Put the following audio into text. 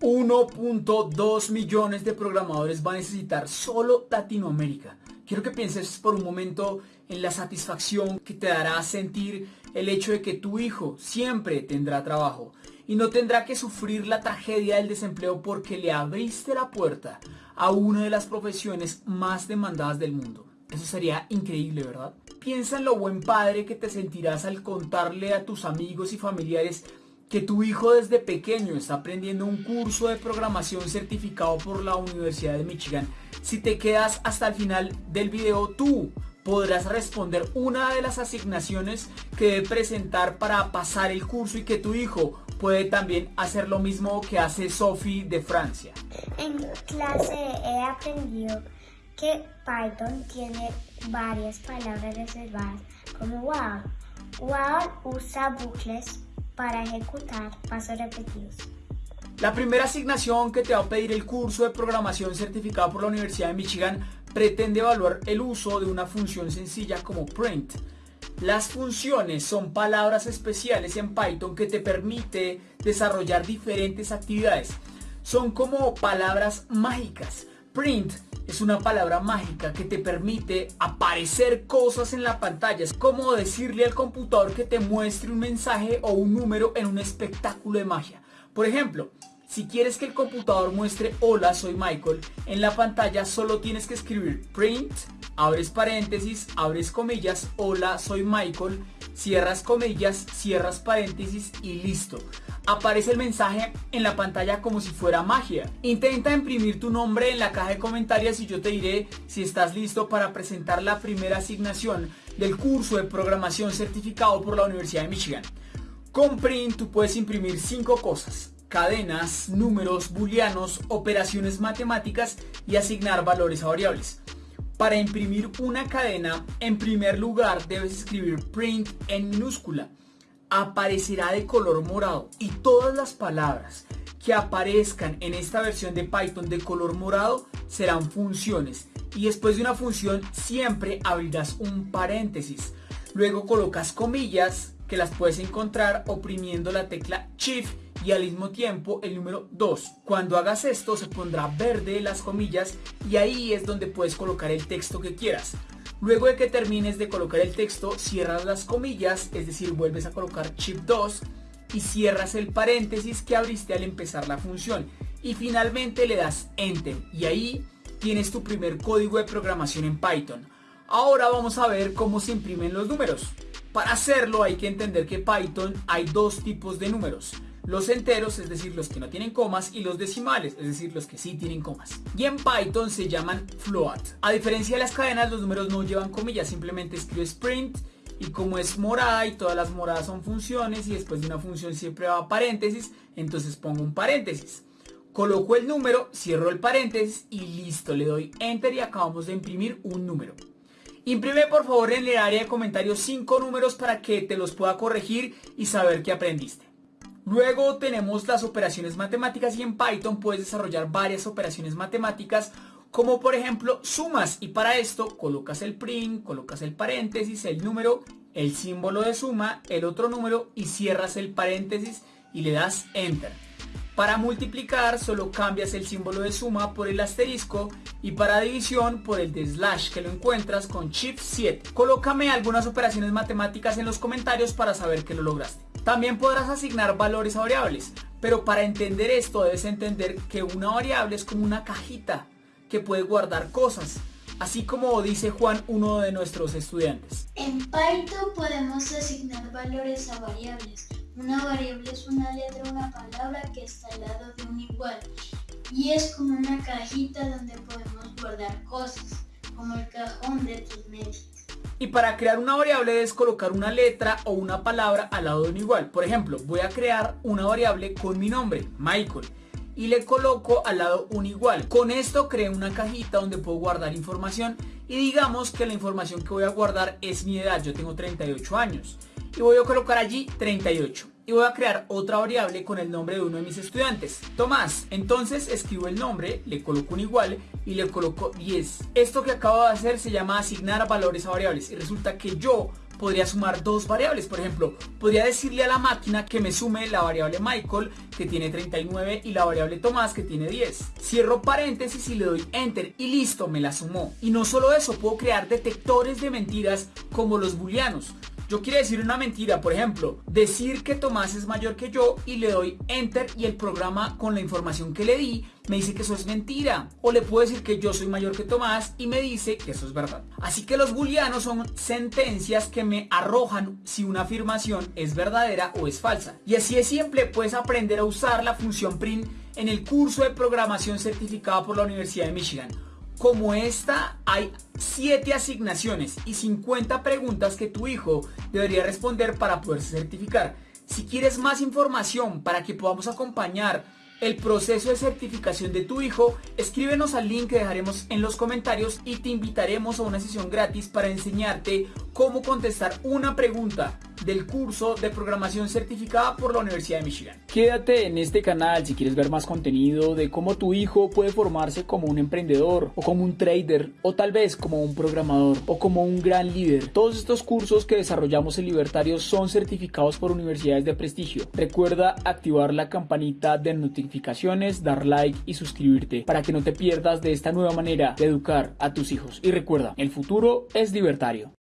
1.2 millones de programadores va a necesitar solo Latinoamérica. Quiero que pienses por un momento en la satisfacción que te dará sentir el hecho de que tu hijo siempre tendrá trabajo y no tendrá que sufrir la tragedia del desempleo porque le abriste la puerta a una de las profesiones más demandadas del mundo. Eso sería increíble, ¿verdad? Piensa en lo buen padre que te sentirás al contarle a tus amigos y familiares que tu hijo desde pequeño está aprendiendo un curso de programación certificado por la Universidad de Michigan. Si te quedas hasta el final del video, tú podrás responder una de las asignaciones que debe presentar para pasar el curso y que tu hijo puede también hacer lo mismo que hace Sophie de Francia. En clase he aprendido que Python tiene varias palabras reservadas como wow. Wow usa bucles para ejecutar pasos repetidos. La primera asignación que te va a pedir el curso de programación certificado por la Universidad de Michigan pretende evaluar el uso de una función sencilla como print. Las funciones son palabras especiales en Python que te permite desarrollar diferentes actividades. Son como palabras mágicas. Print es una palabra mágica que te permite aparecer cosas en la pantalla. Es como decirle al computador que te muestre un mensaje o un número en un espectáculo de magia. Por ejemplo, si quieres que el computador muestre hola soy Michael, en la pantalla solo tienes que escribir print, abres paréntesis, abres comillas, hola soy Michael, cierras comillas, cierras paréntesis y listo aparece el mensaje en la pantalla como si fuera magia. Intenta imprimir tu nombre en la caja de comentarios y yo te diré si estás listo para presentar la primera asignación del curso de programación certificado por la Universidad de Michigan. Con Print tú puedes imprimir cinco cosas. Cadenas, números, booleanos, operaciones matemáticas y asignar valores a variables. Para imprimir una cadena, en primer lugar debes escribir print en minúscula. Aparecerá de color morado. Y todas las palabras que aparezcan en esta versión de Python de color morado serán funciones. Y después de una función siempre abrirás un paréntesis. Luego colocas comillas que las puedes encontrar oprimiendo la tecla Shift y al mismo tiempo el número 2 cuando hagas esto se pondrá verde las comillas y ahí es donde puedes colocar el texto que quieras Luego de que termines de colocar el texto, cierras las comillas, es decir, vuelves a colocar chip 2 y cierras el paréntesis que abriste al empezar la función. Y finalmente le das Enter y ahí tienes tu primer código de programación en Python. Ahora vamos a ver cómo se imprimen los números. Para hacerlo hay que entender que Python hay dos tipos de números los enteros, es decir, los que no tienen comas, y los decimales, es decir, los que sí tienen comas. Y en Python se llaman float. A diferencia de las cadenas, los números no llevan comillas, simplemente escribes print y como es morada y todas las moradas son funciones y después de una función siempre va paréntesis, entonces pongo un paréntesis. Coloco el número, cierro el paréntesis y listo, le doy enter y acabamos de imprimir un número. Imprime por favor en el área de comentarios 5 números para que te los pueda corregir y saber que aprendiste. Luego tenemos las operaciones matemáticas y en Python puedes desarrollar varias operaciones matemáticas como por ejemplo sumas y para esto colocas el print, colocas el paréntesis, el número, el símbolo de suma, el otro número y cierras el paréntesis y le das enter. Para multiplicar solo cambias el símbolo de suma por el asterisco y para división por el de slash que lo encuentras con Shift 7. Colócame algunas operaciones matemáticas en los comentarios para saber que lo lograste. También podrás asignar valores a variables, pero para entender esto debes entender que una variable es como una cajita que puede guardar cosas, así como dice Juan, uno de nuestros estudiantes. En Python podemos asignar valores a variables. Una variable es una letra o una palabra que está al lado de un igual y es como una cajita donde podemos guardar cosas, como el cajón de tus medios. Y para crear una variable debes colocar una letra o una palabra al lado de un igual. Por ejemplo, voy a crear una variable con mi nombre, Michael. Y le coloco al lado un igual. Con esto creo una cajita donde puedo guardar información. Y digamos que la información que voy a guardar es mi edad. Yo tengo 38 años. Y voy a colocar allí 38 y voy a crear otra variable con el nombre de uno de mis estudiantes, Tomás. Entonces escribo el nombre, le coloco un igual y le coloco 10. Esto que acabo de hacer se llama asignar valores a variables y resulta que yo podría sumar dos variables. Por ejemplo, podría decirle a la máquina que me sume la variable Michael, que tiene 39, y la variable Tomás, que tiene 10. Cierro paréntesis y le doy Enter y listo, me la sumó. Y no solo eso, puedo crear detectores de mentiras como los booleanos. Yo quiero decir una mentira, por ejemplo, decir que Tomás es mayor que yo y le doy enter y el programa con la información que le di me dice que eso es mentira. O le puedo decir que yo soy mayor que Tomás y me dice que eso es verdad. Así que los booleanos son sentencias que me arrojan si una afirmación es verdadera o es falsa. Y así es simple, puedes aprender a usar la función print en el curso de programación certificado por la Universidad de Michigan. Como esta, hay 7 asignaciones y 50 preguntas que tu hijo debería responder para poderse certificar. Si quieres más información para que podamos acompañar el proceso de certificación de tu hijo, escríbenos al link que dejaremos en los comentarios y te invitaremos a una sesión gratis para enseñarte cómo contestar una pregunta del curso de programación certificada por la Universidad de Michigan. Quédate en este canal si quieres ver más contenido de cómo tu hijo puede formarse como un emprendedor o como un trader o tal vez como un programador o como un gran líder. Todos estos cursos que desarrollamos en Libertario son certificados por universidades de prestigio. Recuerda activar la campanita de notificaciones, dar like y suscribirte para que no te pierdas de esta nueva manera de educar a tus hijos. Y recuerda, el futuro es libertario.